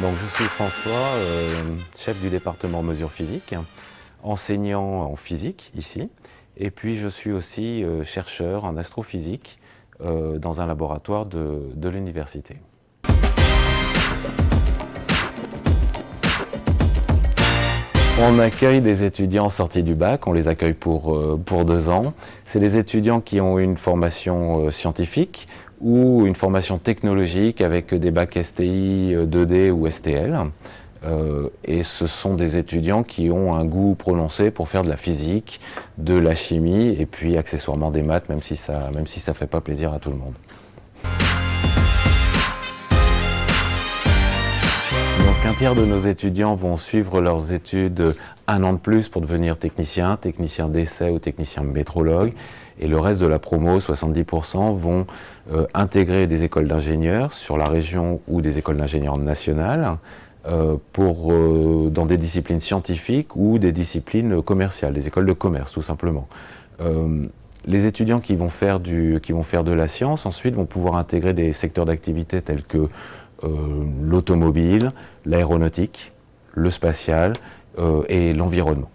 Donc, je suis François, euh, chef du département mesures physiques, enseignant en physique ici, et puis je suis aussi euh, chercheur en astrophysique euh, dans un laboratoire de, de l'université. On accueille des étudiants sortis du bac, on les accueille pour, pour deux ans. C'est des étudiants qui ont une formation scientifique ou une formation technologique avec des bacs STI, 2D ou STL. Euh, et ce sont des étudiants qui ont un goût prononcé pour faire de la physique, de la chimie et puis accessoirement des maths, même si ça même si fait pas plaisir à tout le monde. Un tiers de nos étudiants vont suivre leurs études un an de plus pour devenir technicien, technicien d'essai ou technicien métrologue. Et le reste de la promo, 70%, vont euh, intégrer des écoles d'ingénieurs sur la région ou des écoles d'ingénieurs nationales euh, pour, euh, dans des disciplines scientifiques ou des disciplines commerciales, des écoles de commerce tout simplement. les étudiants qui vont, faire du, qui vont faire de la science ensuite vont pouvoir intégrer des secteurs d'activité tels que l'automobile, l'aéronautique, le spatial et l'environnement.